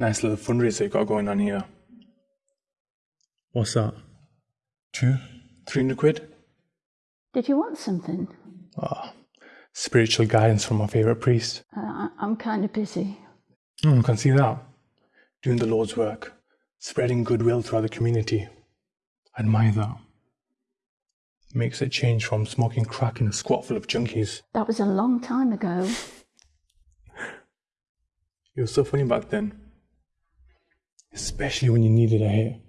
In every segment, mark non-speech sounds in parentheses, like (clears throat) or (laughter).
Nice little fundraiser you got going on here. What's that? Two, three hundred quid? Did you want something? Ah, Spiritual guidance from my favourite priest. Uh, I- I'm kind of busy. Oh, I can see that. Doing the Lord's work, spreading goodwill throughout the community. I admire that. Makes a change from smoking crack in a squat full of junkies. That was a long time ago. (laughs) You were so funny back then. Especially when you needed a hit.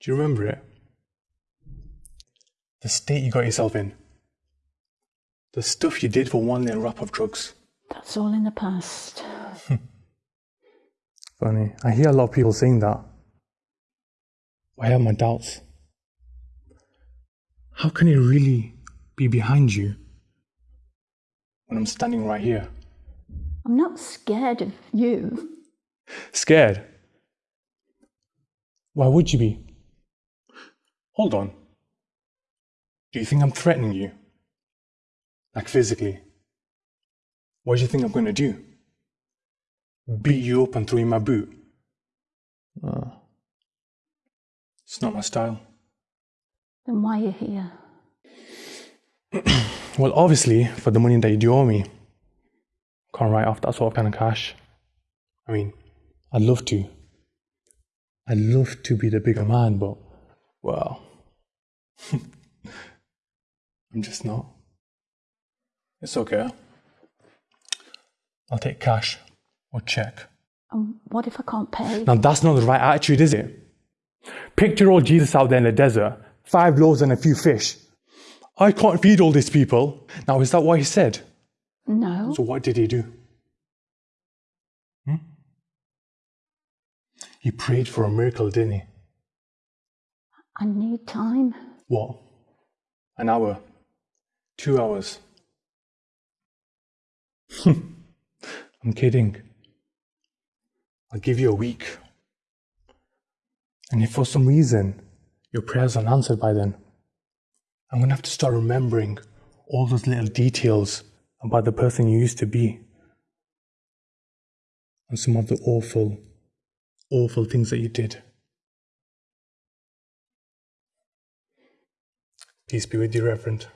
Do you remember it? The state you got yourself in. The stuff you did for one little wrap of drugs. That's all in the past. (laughs) Funny. I hear a lot of people saying that. I have my doubts. How can it really be behind you when I'm standing right here? I'm not scared of you. Scared? Why would you be? Hold on. Do you think I'm threatening you? Like physically? What do you think I'm going to do? Beat you up and throw you in my boot? Uh, it's not my style. Then why are you here? (clears throat) Well, obviously, for the money that you do owe me. Can't write off that sort of kind of cash. I mean, I'd love to. I'd love to be the bigger man, but, well, (laughs) I'm just not. It's okay. I'll take cash or check. And what if I can't pay? Now, that's not the right attitude, is it? Picture old Jesus out there in the desert, five loaves and a few fish. I can't feed all these people. Now, is that what he said? No. So what did he do? He prayed for a miracle, didn't he? I need time. What? An hour? Two hours? (laughs) I'm kidding. I'll give you a week. And if for some reason your prayers aren't answered by then, I'm gonna have to start remembering all those little details about the person you used to be. And some of the awful, awful things that you did. Peace be with you, Reverend.